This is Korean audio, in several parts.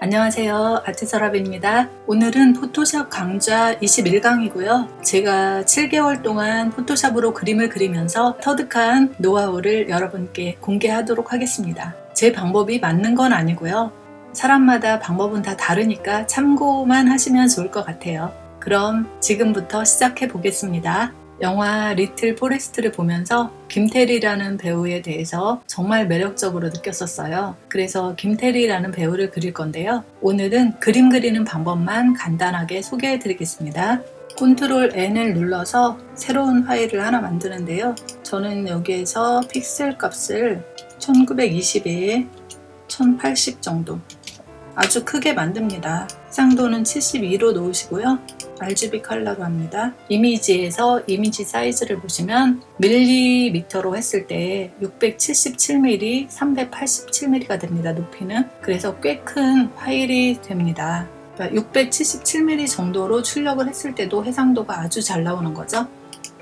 안녕하세요. 아트서랍입니다. 오늘은 포토샵 강좌 21강이고요. 제가 7개월 동안 포토샵으로 그림을 그리면서 터득한 노하우를 여러분께 공개하도록 하겠습니다. 제 방법이 맞는 건 아니고요. 사람마다 방법은 다 다르니까 참고만 하시면 좋을 것 같아요. 그럼 지금부터 시작해 보겠습니다 영화 리틀 포레스트를 보면서 김태리라는 배우에 대해서 정말 매력적으로 느꼈었어요. 그래서 김태리라는 배우를 그릴 건데요. 오늘은 그림 그리는 방법만 간단하게 소개해 드리겠습니다. 컨트롤 N을 눌러서 새로운 파일을 하나 만드는데요. 저는 여기에서 픽셀 값을 1920에 1080 정도 아주 크게 만듭니다. 해상도는 72로 놓으시고요. RGB 컬러로 합니다. 이미지에서 이미지 사이즈를 보시면 밀리미터로 했을 때 677mm, 387mm가 됩니다. 높이는. 그래서 꽤 큰 파일이 됩니다. 677mm 그러니까 정도로 출력을 했을 때도 해상도가 아주 잘 나오는 거죠.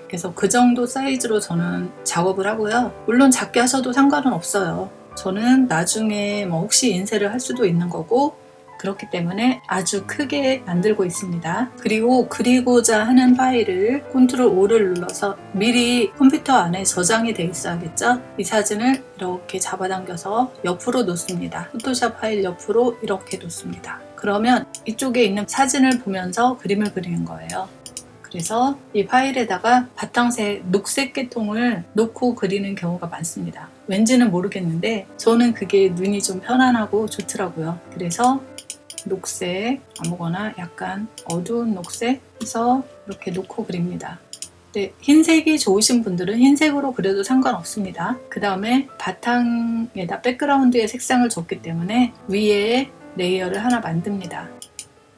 그래서 그 정도 사이즈로 저는 작업을 하고요. 물론 작게 하셔도 상관은 없어요. 저는 나중에 뭐 혹시 인쇄를 할 수도 있는 거고 그렇기 때문에 아주 크게 만들고 있습니다. 그리고 그리고자 하는 파일을 컨트롤 O를 눌러서 미리 컴퓨터 안에 저장이 되어 있어야겠죠? 이 사진을 이렇게 잡아당겨서 옆으로 놓습니다. 포토샵 파일 옆으로 이렇게 놓습니다. 그러면 이쪽에 있는 사진을 보면서 그림을 그리는 거예요. 그래서 이 파일에다가 바탕색 녹색 계통을 놓고 그리는 경우가 많습니다. 왠지는 모르겠는데 저는 그게 눈이 좀 편안하고 좋더라고요. 그래서 녹색 아무거나 약간 어두운 녹색 해서 이렇게 놓고 그립니다. 네, 흰색이 좋으신 분들은 흰색으로 그려도 상관없습니다. 그 다음에 바탕에다 백그라운드에 색상을 줬기 때문에 위에 레이어를 하나 만듭니다.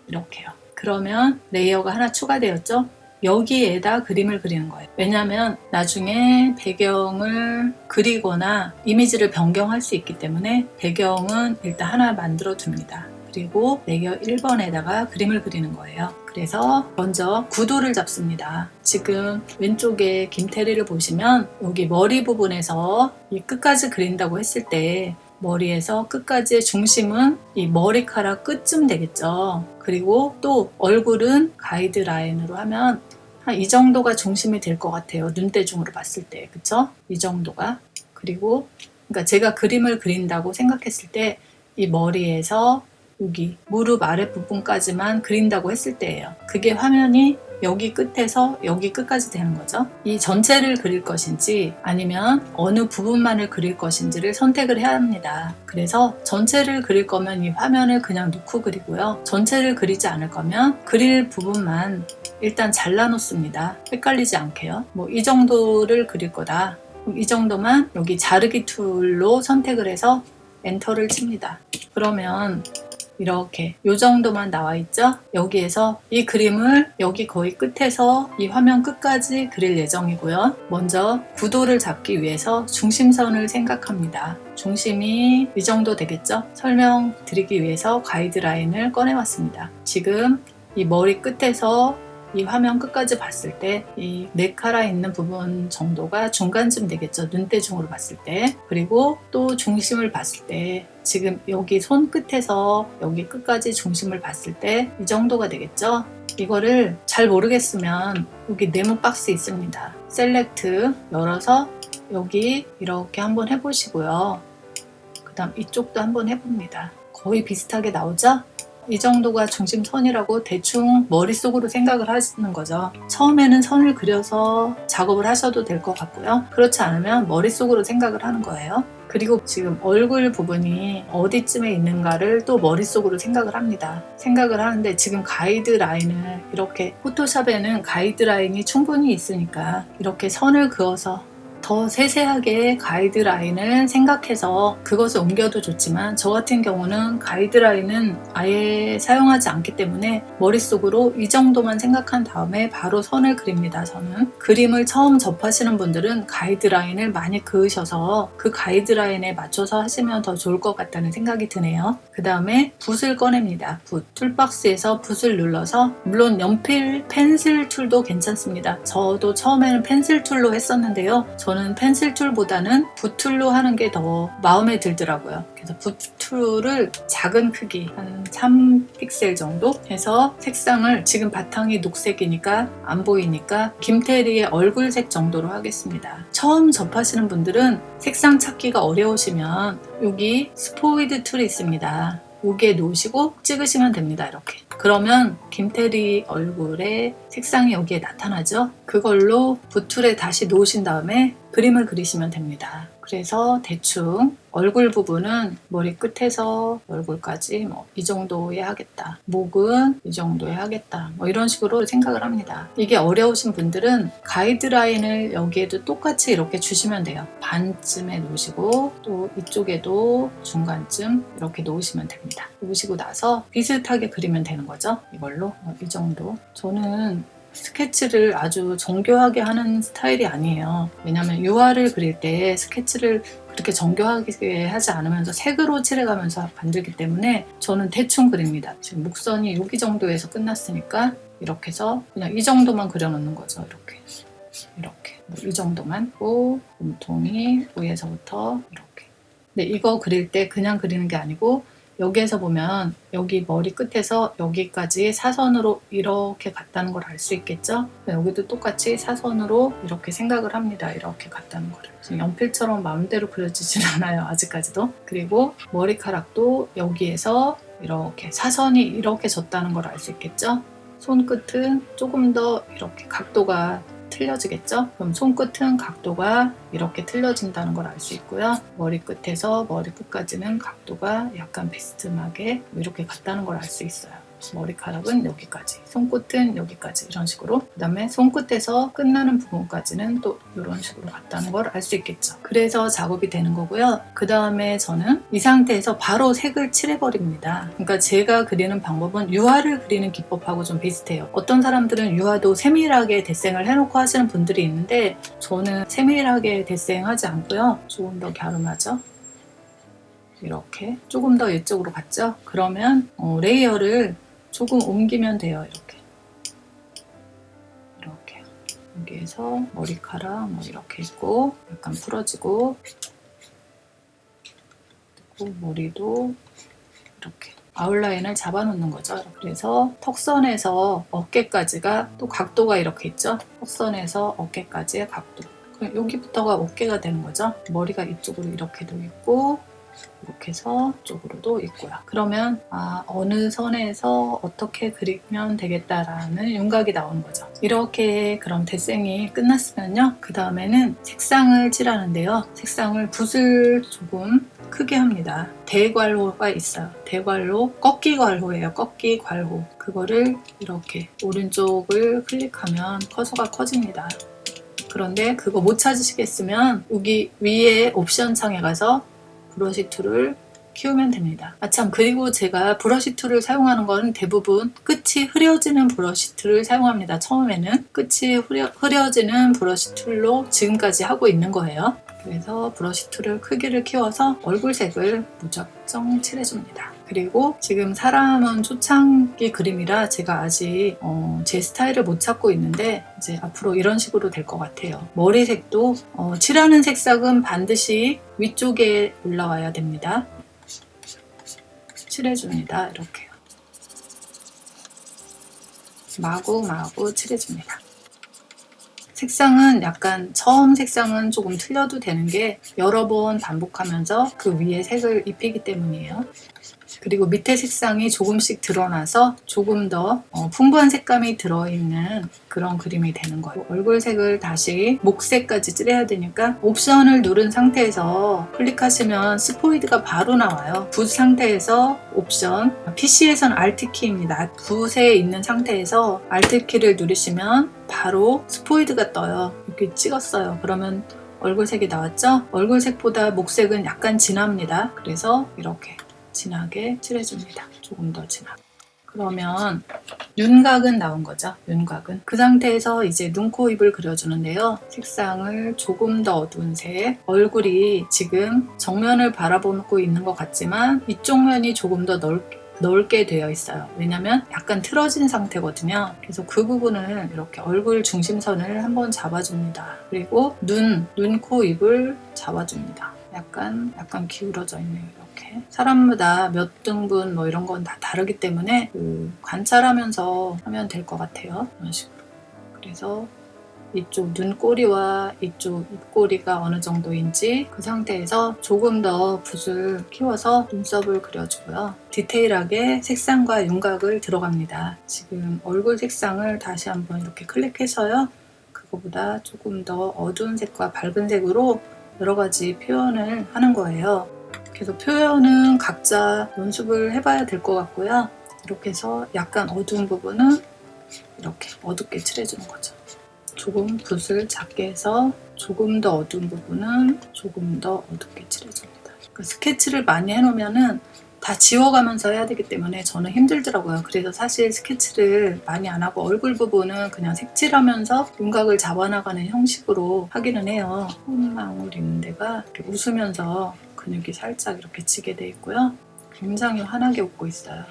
이렇게요. 그러면 layer가 하나 추가되었죠? 여기에다 그림을 그리는 거예요. 왜냐하면 나중에 배경을 그리거나 이미지를 변경할 수 있기 때문에 배경은 일단 하나 만들어 둡니다. 그리고 layer 1번에다가 그림을 그리는 거예요. 그래서 먼저 구도를 잡습니다. 지금 왼쪽에 김태리를 보시면 여기 머리 부분에서 이 끝까지 그린다고 했을 때 머리에서 끝까지의 중심은 이 머리카락 끝쯤 되겠죠. 그리고 또 얼굴은 가이드라인으로 하면 한 이 정도가 중심이 될 것 같아요. 눈대중으로 봤을 때. 그쵸? 이 정도가. 그리고 그러니까 제가 그림을 그린다고 생각했을 때 이 머리에서 여기 무릎 아랫부분까지만 그린다고 했을 때예요. 그게 화면이 여기 끝에서 여기 끝까지 되는 거죠. 이 전체를 그릴 것인지 아니면 어느 부분만을 그릴 것인지를 선택을 해야 합니다. 그래서 전체를 그릴 거면 이 화면을 그냥 놓고 그리고요. 전체를 그리지 않을 거면 그릴 부분만 일단 잘라 놓습니다. 헷갈리지 않게요. 뭐 이 정도를 그릴 거다. 이 정도만 여기 자르기 tool로 선택을 해서 enter를 칩니다. 그러면 이렇게 이 정도만 나와 있죠? 여기에서 이 그림을 여기 거의 끝에서 이 화면 끝까지 그릴 예정이고요. 먼저 구도를 잡기 위해서 중심선을 생각합니다. 중심이 이 정도 되겠죠? 설명드리기 위해서 가이드라인을 꺼내왔습니다. 지금 이 머리 끝에서 이 화면 끝까지 봤을 때 이 네카라 있는 부분 정도가 중간쯤 되겠죠. 눈대중으로 봤을 때. 그리고 또 중심을 봤을 때 지금 여기 손끝에서 여기 끝까지 중심을 봤을 때 이 정도가 되겠죠. 이거를 잘 모르겠으면 여기 네모 박스 있습니다. 셀렉트 열어서 여기 이렇게 한번 해보시고요. 그 다음 이쪽도 한번 해봅니다. 거의 비슷하게 나오죠 이 정도가 중심선이라고 대충 머릿속으로 생각을 하시는 거죠. 처음에는 선을 그려서 작업을 하셔도 될 것 같고요. 그렇지 않으면 머릿속으로 생각을 하는 거예요. 그리고 지금 얼굴 부분이 어디쯤에 있는가를 또 머릿속으로 생각을 합니다. 생각을 하는데 지금 가이드라인을 이렇게 포토샵에는 가이드라인이 충분히 있으니까 이렇게 선을 그어서 더 세세하게 가이드라인을 생각해서 그것을 옮겨도 좋지만 저 같은 경우는 가이드라인은 아예 사용하지 않기 때문에 머릿속으로 이 정도만 생각한 다음에 바로 선을 그립니다 저는. 그림을 처음 접하시는 분들은 가이드라인을 많이 그으셔서 그 가이드라인에 맞춰서 하시면 더 좋을 것 같다는 생각이 드네요. 그 다음에 붓을 꺼냅니다 붓. toolbox에서 붓을 눌러서 물론 연필 pencil tool도 괜찮습니다. 저도 처음에는 pencil tool로 했었는데요. 저는 저는 pencil tool보다는 붓tool로 하는 게 더 마음에 들더라고요. 그래서 붓tool을 작은 크기 한 3픽셀 정도 해서 색상을 지금 바탕이 녹색이니까 안 보이니까 김태리의 얼굴색 정도로 하겠습니다. 처음 접하시는 분들은 색상 찾기가 어려우시면 여기 스포이드 tool이 있습니다. 여기에 놓으시고 찍으시면 됩니다. 이렇게. 그러면 김태리 얼굴에 색상이 여기에 나타나죠? 그걸로 붓툴에 다시 놓으신 다음에 그림을 그리시면 됩니다. 그래서 대충 얼굴 부분은 머리 끝에서 얼굴까지 뭐 이 정도에 하겠다. 목은 이 정도에 하겠다. 뭐 이런 식으로 생각을 합니다. 이게 어려우신 분들은 가이드라인을 여기에도 똑같이 이렇게 주시면 돼요. 반쯤에 놓으시고 또 이쪽에도 중간쯤 이렇게 놓으시면 됩니다. 놓으시고 나서 비슷하게 그리면 되는 거죠. 이걸로 어, 이 정도. 저는 스케치를 아주 정교하게 하는 스타일이 아니에요. 왜냐하면 유화를 그릴 때 스케치를 그렇게 정교하게 하지 않으면서 색으로 칠해가면서 만들기 때문에 저는 대충 그립니다. 지금 목선이 여기 정도에서 끝났으니까 이렇게 해서 그냥 이 정도만 그려놓는 거죠. 이렇게 이렇게 뭐이 정도만 고 몸통이 위에서부터 이렇게 근데 이거 그릴 때 그냥 그리는 게 아니고 여기에서 보면 여기 머리 끝에서 여기까지 사선으로 이렇게 갔다는 걸 알 수 있겠죠? 여기도 똑같이 사선으로 이렇게 생각을 합니다. 이렇게 갔다는 거를. 연필처럼 마음대로 그려지진 않아요. 아직까지도. 그리고 머리카락도 여기에서 이렇게 사선이 이렇게 졌다는 걸 알 수 있겠죠? 손끝은 조금 더 이렇게 각도가 틀려지겠죠? 그럼 손끝은 각도가 이렇게 틀려진다는 걸 알 수 있고요. 머리끝에서 머리끝까지는 각도가 약간 비스듬하게 이렇게 같다는 걸 알 수 있어요. 머리카락은 여기까지, 손끝은 여기까지 이런 식으로 그 다음에 손끝에서 끝나는 부분까지는 또 이런 식으로 갔다는 걸 알 수 있겠죠. 그래서 작업이 되는 거고요. 그 다음에 저는 이 상태에서 바로 색을 칠해버립니다. 그러니까 제가 그리는 방법은 유화를 그리는 기법하고 좀 비슷해요. 어떤 사람들은 유화도 세밀하게 데생을 해놓고 하시는 분들이 있는데 저는 세밀하게 데생하지 않고요. 조금 더 갸름하죠. 이렇게 조금 더 이쪽으로 갔죠? 그러면 어, layer를 조금 옮기면 돼요. 이렇게. 이렇게. 여기에서 머리카락 뭐 이렇게 있고 약간 풀어지고 그리고 머리도 이렇게 아웃라인을 잡아놓는 거죠. 그래서 턱선에서 어깨까지가 또 각도가 이렇게 있죠. 턱선에서 어깨까지의 각도. 여기부터가 어깨가 되는 거죠. 머리가 이쪽으로 이렇게 도 있고 이렇게 해서 쪽으로도 있고요. 그러면 아, 어느 선에서 어떻게 그리면 되겠다라는 윤곽이 나오는 거죠. 이렇게 그럼 대생이 끝났으면요. 그 다음에는 색상을 칠하는데요. 색상을 붓을 조금 크게 합니다. 대괄호가 있어요. 대괄호, 꺾기괄호예요. 꺾기괄호. 그거를 이렇게 오른쪽을 클릭하면 커서가 커집니다. 그런데 그거 못 찾으시겠으면 여기 위에 옵션 창에 가서 brush tool을 키우면 됩니다. 아참 그리고 제가 brush tool을 사용하는 건 대부분 끝이 흐려지는 brush tool을 사용합니다. 처음에는 끝이 흐려, 흐려지는 brush tool로 지금까지 하고 있는 거예요. 그래서 brush tool을 크기를 키워서 얼굴색을 무작정 칠해줍니다. 그리고 지금 사람은 초창기 그림이라 제가 아직 어, 제 스타일을 못 찾고 있는데 이제 앞으로 이런 식으로 될 것 같아요. 머리색도 어, 칠하는 색상은 반드시 위쪽에 올라와야 됩니다. 칠해줍니다. 이렇게요. 마구마구 칠해줍니다. 색상은 약간 처음 색상은 조금 틀려도 되는 게 여러 번 반복하면서 그 위에 색을 입히기 때문이에요. 그리고 밑에 색상이 조금씩 드러나서 조금 더 어, 풍부한 색감이 들어있는 그런 그림이 되는 거예요. 얼굴색을 다시 목색까지 칠해야 되니까 옵션을 누른 상태에서 클릭하시면 스포이드가 바로 나와요. 붓 상태에서 옵션, PC에서는 Alt키입니다. 붓에 있는 상태에서 Alt키를 누르시면 바로 스포이드가 떠요. 이렇게 찍었어요. 그러면 얼굴색이 나왔죠? 얼굴색보다 목색은 약간 진합니다. 그래서 이렇게 진하게 칠해줍니다. 조금 더 진하게. 그러면 윤곽은 나온 거죠. 윤곽은. 그 상태에서 이제 눈, 코, 입을 그려주는데요. 색상을 조금 더 어두운 색. 얼굴이 지금 정면을 바라보고 있는 것 같지만 이쪽 면이 조금 더 넓게 넓게 되어 있어요. 왜냐면 약간 틀어진 상태거든요. 그래서 그 부분을 이렇게 얼굴 중심선을 한번 잡아줍니다. 그리고 눈, 눈, 코, 입을 잡아줍니다. 약간 약간 기울어져 있네요. 사람마다 몇 등분 뭐 이런 건 다 다르기 때문에 그 관찰하면서 하면 될 것 같아요. 이런 식으로. 그래서 이쪽 눈꼬리와 이쪽 입꼬리가 어느 정도인지 그 상태에서 조금 더 붓을 키워서 눈썹을 그려주고요. 디테일하게 색상과 윤곽을 들어갑니다. 지금 얼굴 색상을 다시 한번 이렇게 클릭해서요. 그거보다 조금 더 어두운 색과 밝은 색으로 여러 가지 표현을 하는 거예요. 그래서 표현은 각자 연습을 해봐야 될 것 같고요. 이렇게 해서 약간 어두운 부분은 이렇게 어둡게 칠해주는 거죠. 조금 붓을 작게 해서 조금 더 어두운 부분은 조금 더 어둡게 칠해줍니다. 그러니까 스케치를 많이 해놓으면 은 다 지워가면서 해야 되기 때문에 저는 힘들더라고요. 그래서 사실 스케치를 많이 안 하고 얼굴 부분은 그냥 색칠하면서 윤곽을 잡아나가는 형식으로 하기는 해요. 콧망울 있는 데가 웃으면서 근육이 살짝 이렇게 지게 돼 있고요. 굉장히 환하게 웃고 있어요.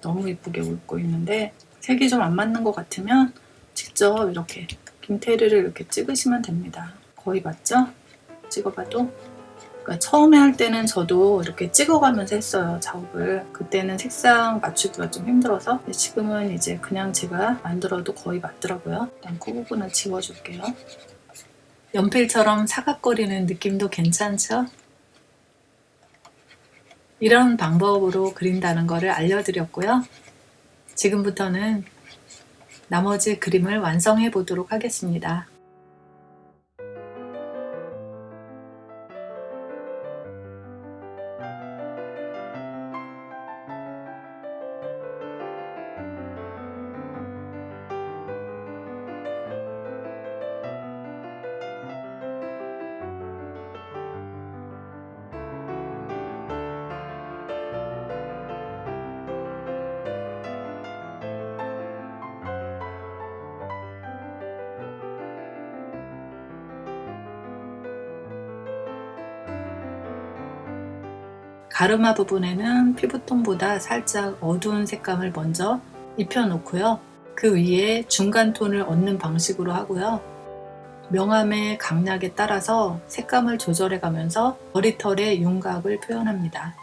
너무 이쁘게 웃고 있는데 색이 좀 안 맞는 것 같으면 직접 이렇게 김테리를 이렇게 찍으시면 됩니다. 거의 맞죠? 찍어봐도 그러니까 처음에 할 때는 저도 이렇게 찍어가면서 했어요 작업을 그때는 색상 맞추기가 좀 힘들어서 지금은 이제 그냥 제가 만들어도 거의 맞더라고요 일단 코 부분은 지워줄게요 연필처럼 사각거리는 느낌도 괜찮죠? 이런 방법으로 그린다는 것을 알려드렸고요 지금부터는 나머지 그림을 완성해 보도록 하겠습니다. 가르마 부분에는 피부톤보다 살짝 어두운 색감을 먼저 입혀놓고요. 그 위에 중간 톤을 얻는 방식으로 하고요. 명암의 강약에 따라서 색감을 조절해 가면서 머리털의 윤곽을 표현합니다.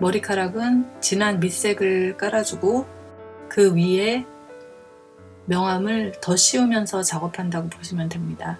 머리카락은 진한 밑색을 깔아주고 그 위에 명암을 더 씌우면서 작업한다고 보시면 됩니다.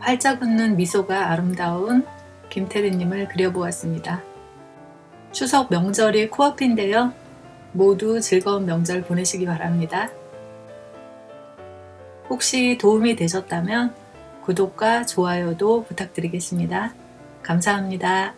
활짝 웃는 미소가 아름다운 김태리님을 그려보았습니다. 추석 명절이 코앞인데요. 모두 즐거운 명절 보내시기 바랍니다. 혹시 도움이 되셨다면 구독과 좋아요도 부탁드리겠습니다. 감사합니다.